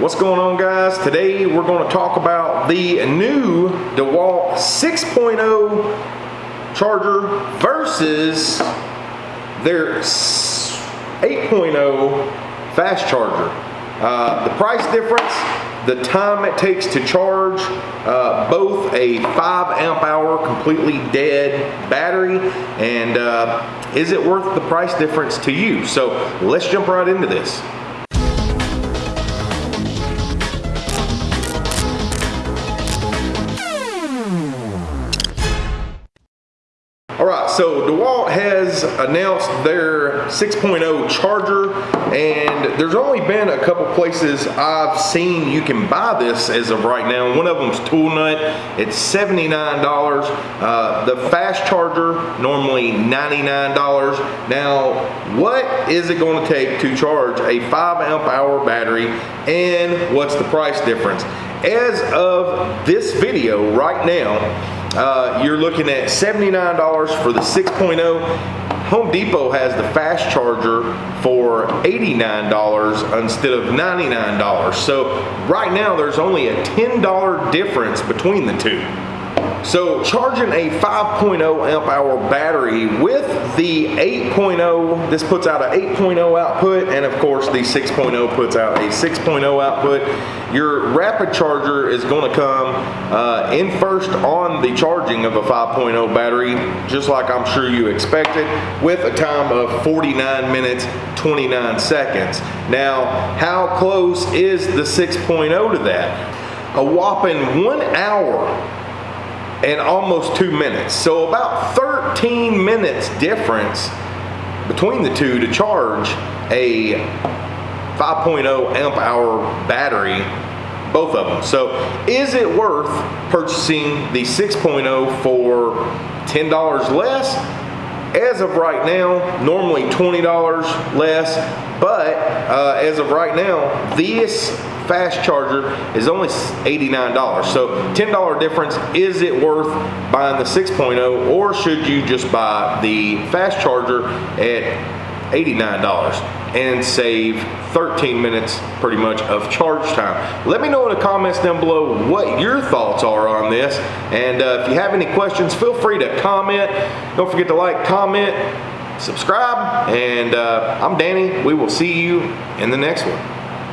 What's going on guys? Today we're going to talk about the new DeWalt 6.0 charger versus their 8.0 fast charger. Uh, the price difference, the time it takes to charge, uh, both a 5 amp hour completely dead battery, and uh, is it worth the price difference to you? So let's jump right into this. All right, so DeWalt has announced their 6.0 charger, and there's only been a couple places I've seen you can buy this as of right now. One of them's Toolnut. It's $79. Uh, the fast charger, normally $99. Now, what is it going to take to charge a 5 amp hour battery, and what's the price difference? As of this video right now, uh, you're looking at $79 for the 6.0. Home Depot has the fast charger for $89 instead of $99. So right now there's only a $10 difference between the two. So charging a 5.0 amp hour battery with the 8.0, this puts out an 8.0 output and of course the 6.0 puts out a 6.0 output. Your rapid charger is going to come uh, in first on the charging of a 5.0 battery, just like I'm sure you expected, with a time of 49 minutes 29 seconds. Now, how close is the 6.0 to that? A whopping one hour and almost two minutes. So about 13 minutes difference between the two to charge a 5.0 amp hour battery, both of them. So is it worth purchasing the 6.0 for $10 less? As of right now, normally $20 less, but uh, as of right now, this fast charger is only $89. So $10 difference, is it worth buying the 6.0 or should you just buy the fast charger at $89 and save 13 minutes pretty much of charge time. Let me know in the comments down below what your thoughts are on this. And uh, if you have any questions, feel free to comment. Don't forget to like, comment, subscribe. And uh, I'm Danny. We will see you in the next one.